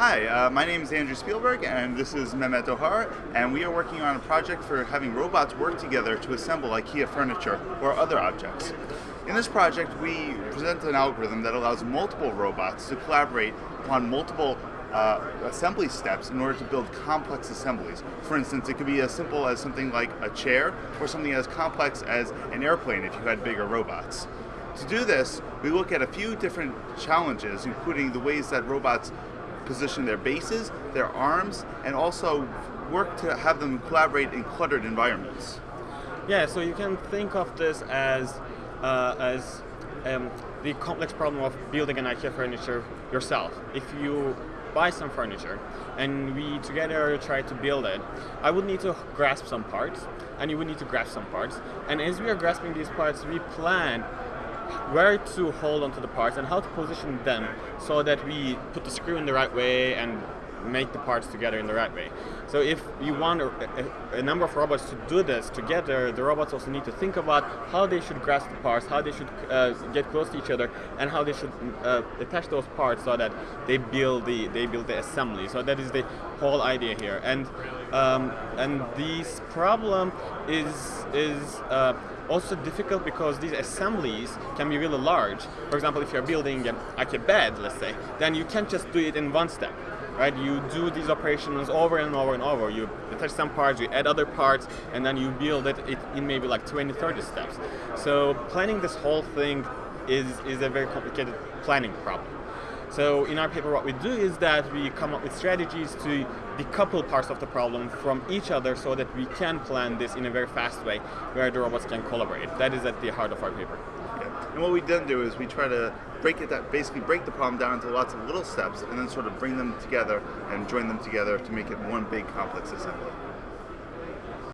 Hi, uh, my name is Andrew Spielberg and this is Mehmet Dogar and we are working on a project for having robots work together to assemble IKEA furniture or other objects. In this project we present an algorithm that allows multiple robots to collaborate on multiple uh, assembly steps in order to build complex assemblies. For instance, it could be as simple as something like a chair or something as complex as an airplane if you had bigger robots. To do this, we look at a few different challenges, including the ways that robots position their bases, their arms, and also work to have them collaborate in cluttered environments. Yeah, so you can think of this as uh, as um, the complex problem of building an IKEA furniture yourself. If you buy some furniture and we together try to build it, I would need to grasp some parts and you would need to grasp some parts. And as we are grasping these parts, we plan where to hold onto the parts and how to position them so that we put the screw in the right way and make the parts together in the right way. So if you want a, a, a, number of robots to do this together, the robots also need to think about how they should grasp the parts, how they should uh, get close to each other, and how they should uh, attach those parts so that they build the they build the assembly. So that is the whole idea here. And um, and this problem is is uh, also difficult because these assemblies can be really large. For example, if you're building a, like a bed, let's say, then you can't just do it in one step. Right? You do these operations over and over and over. You attach some parts, you add other parts, and then you build it in maybe like 20, 30 steps. So planning this whole thing is, is a very complicated planning problem. So in our paper what we do is that we come up with strategies to decouple parts of the problem from each other so that we can plan this in a very fast way where the robots can collaborate. That is at the heart of our paper. And what we then do is we try to break it that basically break the problem down into lots of little steps and then sort of bring them together and join them together to make it one big complex assembly.